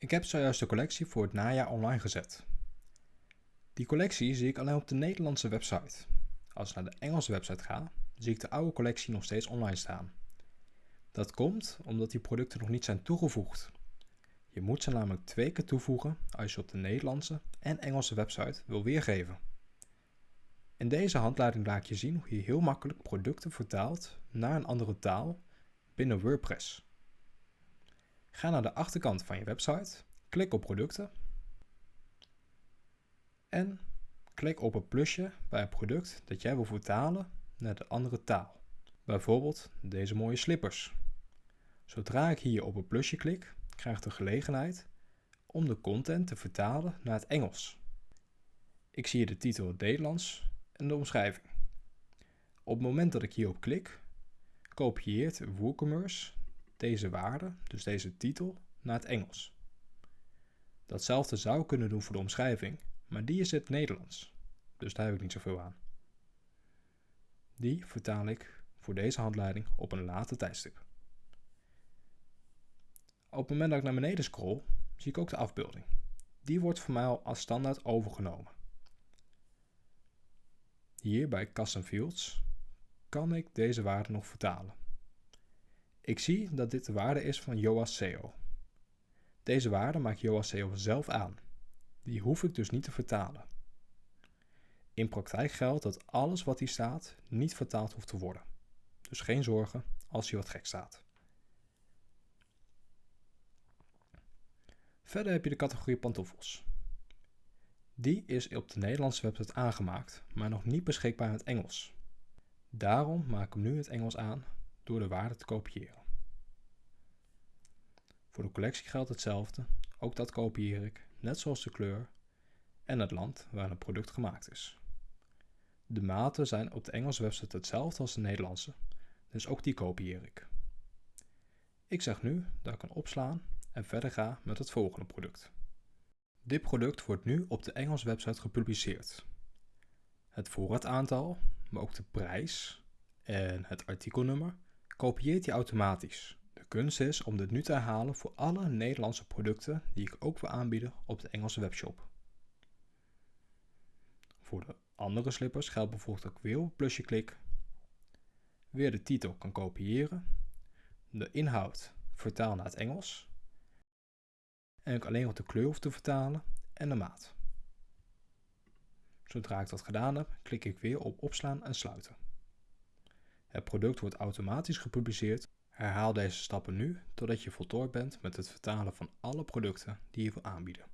Ik heb zojuist de collectie voor het najaar online gezet. Die collectie zie ik alleen op de Nederlandse website. Als ik naar de Engelse website ga, zie ik de oude collectie nog steeds online staan. Dat komt omdat die producten nog niet zijn toegevoegd. Je moet ze namelijk twee keer toevoegen als je op de Nederlandse en Engelse website wil weergeven. In deze handleiding laat je zien hoe je heel makkelijk producten vertaalt naar een andere taal binnen WordPress. Ga naar de achterkant van je website, klik op producten en klik op het plusje bij het product dat jij wil vertalen naar de andere taal. Bijvoorbeeld deze mooie slippers. Zodra ik hier op het plusje klik, krijg ik de gelegenheid om de content te vertalen naar het Engels. Ik zie hier de titel Nederlands en de omschrijving. Op het moment dat ik hierop klik, kopieert WooCommerce deze waarde, dus deze titel, naar het Engels. Datzelfde zou kunnen doen voor de omschrijving, maar die is het Nederlands, dus daar heb ik niet zoveel aan. Die vertaal ik voor deze handleiding op een later tijdstip. Op het moment dat ik naar beneden scroll, zie ik ook de afbeelding. Die wordt voor mij al als standaard overgenomen. Hier bij Custom Fields kan ik deze waarde nog vertalen. Ik zie dat dit de waarde is van Yoast SEO. Deze waarde maakt Yoast SEO zelf aan. Die hoef ik dus niet te vertalen. In praktijk geldt dat alles wat hier staat niet vertaald hoeft te worden. Dus geen zorgen als hier wat gek staat. Verder heb je de categorie pantoffels. Die is op de Nederlandse website aangemaakt, maar nog niet beschikbaar in het Engels. Daarom maak ik hem nu in het Engels aan door de waarde te kopiëren. Voor de collectie geldt hetzelfde, ook dat kopieer ik, net zoals de kleur en het land waar het product gemaakt is. De maten zijn op de Engelse website hetzelfde als de Nederlandse, dus ook die kopieer ik. Ik zeg nu dat ik kan opslaan en verder ga met het volgende product. Dit product wordt nu op de Engelse website gepubliceerd. Het voorraadaantal, maar ook de prijs en het artikelnummer kopieert hij automatisch. De kunst is om dit nu te herhalen voor alle Nederlandse producten die ik ook wil aanbieden op de Engelse webshop. Voor de andere slippers geldt bijvoorbeeld ik weer op plusje klik, weer de titel kan kopiëren, de inhoud vertaal naar het Engels en ik alleen nog de kleur hoef te vertalen en de maat. Zodra ik dat gedaan heb, klik ik weer op opslaan en sluiten. Het product wordt automatisch gepubliceerd. Herhaal deze stappen nu totdat je voltooid bent met het vertalen van alle producten die je wil aanbieden.